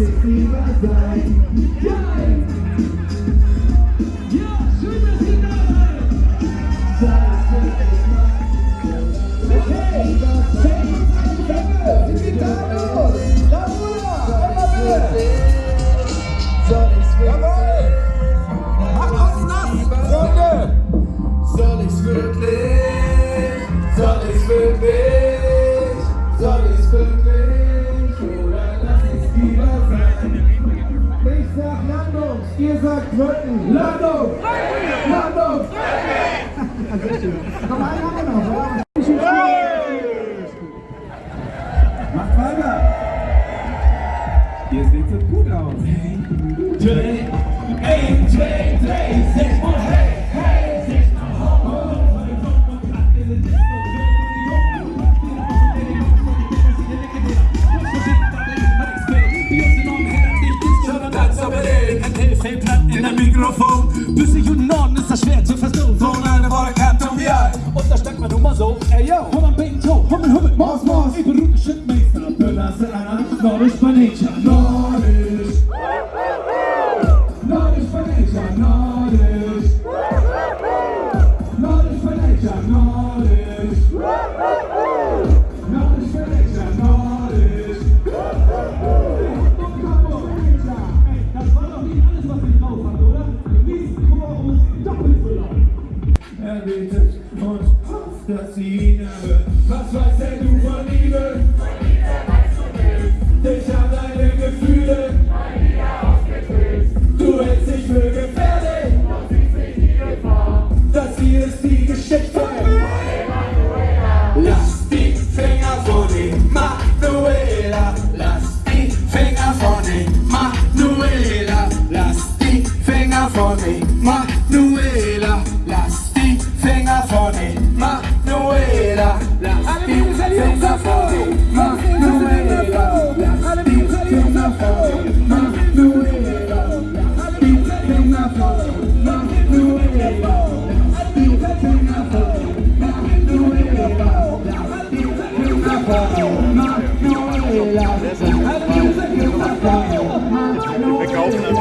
sein. Ja, ja, schön, dass ihr da seid. Das wird ich machen. Okay, schenkt uns eine Welle. Sind wir da los? Ja, Bruder, einmal bitte. Soll ich's wirklich? Macht uns nass, Freunde. Soll ich's wirklich? Isaac Burton. Lado. Lado. Kumain. Macht weiter. Ihr seht so gut aus. Natürlich. In der Mikrofon. Südlich und Norden ist das schwer zu verstehen. So eine Woche Kanton wie alt. Und da steckt man nun mal so. Ey yo, komm am Bacon Toe, Hummel, Hummel, Maus, Maus. Ich bin Rute Schrittmeister, Böllasse einer, Nordisch bei Nature, Nordisch. Nordisch bei Nature, Nordisch. Nordisch bei Nature, Nordisch. Nordisch Er betet und hofft, dass sie ihn erhört. Was weiß denn du von Liebe? Ich hab deine Gefühle. Du hältst dich für gefährlich. Das hier ist die Geschichte. Lass die Finger von ihm, Manuela. Lass die Finger von ihm, Manuela. Lass die Finger von ihm, Manuela. Wir kaufen